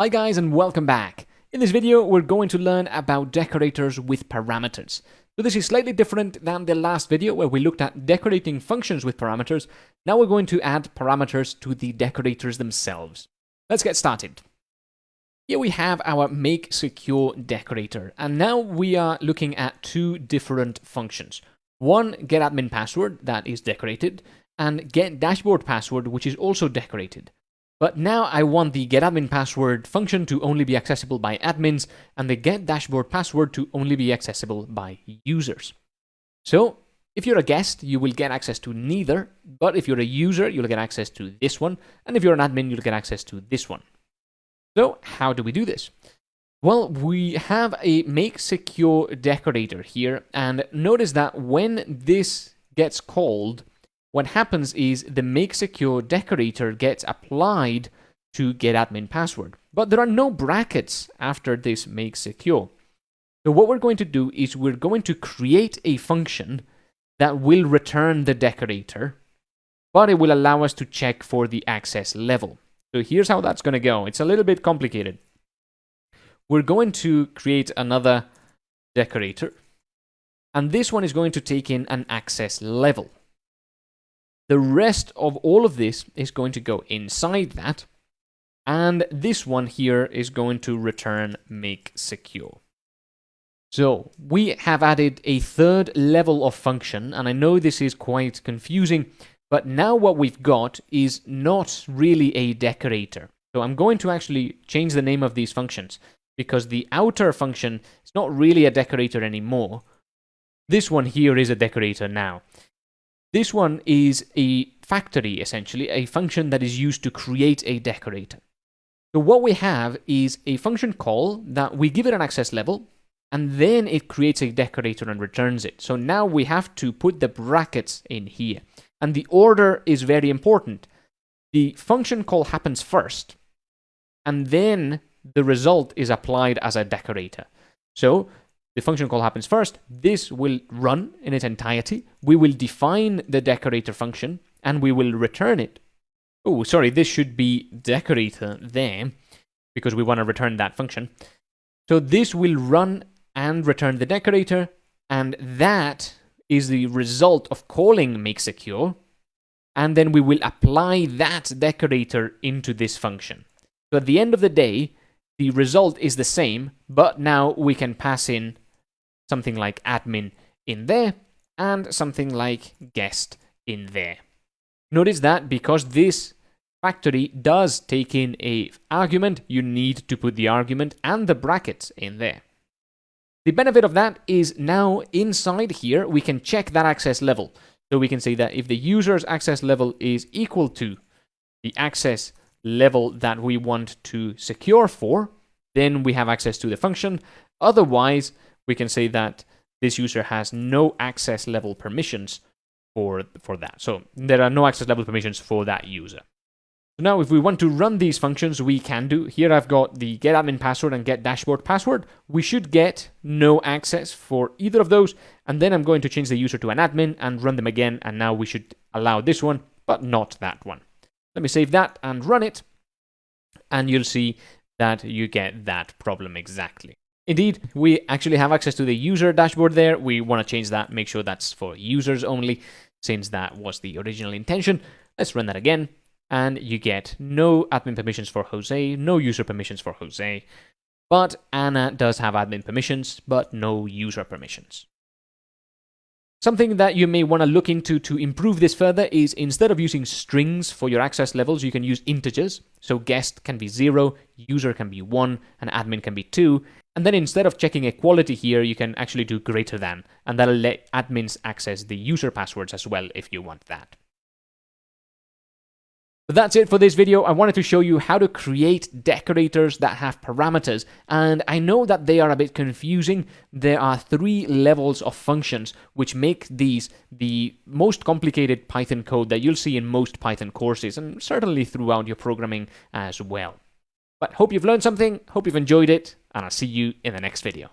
Hi guys and welcome back. In this video we're going to learn about decorators with parameters. So this is slightly different than the last video where we looked at decorating functions with parameters. Now we're going to add parameters to the decorators themselves. Let's get started. Here we have our make secure decorator and now we are looking at two different functions. One get admin password that is decorated and get dashboard password which is also decorated. But now I want the getAdminPassword function to only be accessible by admins and the getDashboardPassword to only be accessible by users. So if you're a guest, you will get access to neither, but if you're a user, you'll get access to this one, and if you're an admin, you'll get access to this one. So how do we do this? Well, we have a make secure decorator here, and notice that when this gets called, what happens is the make secure decorator gets applied to get admin password. But there are no brackets after this make secure. So what we're going to do is we're going to create a function that will return the decorator, but it will allow us to check for the access level. So here's how that's going to go. It's a little bit complicated. We're going to create another decorator, and this one is going to take in an access level. The rest of all of this is going to go inside that. And this one here is going to return make secure. So we have added a third level of function, and I know this is quite confusing, but now what we've got is not really a decorator. So I'm going to actually change the name of these functions because the outer function is not really a decorator anymore. This one here is a decorator now. This one is a factory, essentially, a function that is used to create a decorator. So what we have is a function call that we give it an access level, and then it creates a decorator and returns it. So now we have to put the brackets in here. And the order is very important. The function call happens first, and then the result is applied as a decorator. So the function call happens first. This will run in its entirety. We will define the decorator function and we will return it. Oh, sorry, this should be decorator there because we want to return that function. So this will run and return the decorator and that is the result of calling make secure and then we will apply that decorator into this function. So at the end of the day, the result is the same, but now we can pass in something like admin in there, and something like guest in there. Notice that because this factory does take in a argument, you need to put the argument and the brackets in there. The benefit of that is now inside here, we can check that access level. So we can say that if the user's access level is equal to the access level that we want to secure for, then we have access to the function. Otherwise, we can say that this user has no access level permissions for, for that. So there are no access level permissions for that user. So now if we want to run these functions, we can do. Here I've got the get admin password and get dashboard password. We should get no access for either of those. And then I'm going to change the user to an admin and run them again. And now we should allow this one, but not that one. Let me save that and run it. And you'll see that you get that problem exactly. Indeed, we actually have access to the user dashboard there. We want to change that, make sure that's for users only, since that was the original intention. Let's run that again, and you get no admin permissions for Jose, no user permissions for Jose, but Anna does have admin permissions, but no user permissions. Something that you may want to look into to improve this further is instead of using strings for your access levels, you can use integers. So guest can be 0, user can be 1, and admin can be 2. And then instead of checking equality here, you can actually do greater than, and that'll let admins access the user passwords as well if you want that. But that's it for this video. I wanted to show you how to create decorators that have parameters. And I know that they are a bit confusing. There are three levels of functions, which make these the most complicated Python code that you'll see in most Python courses, and certainly throughout your programming as well. But hope you've learned something, hope you've enjoyed it, and I'll see you in the next video.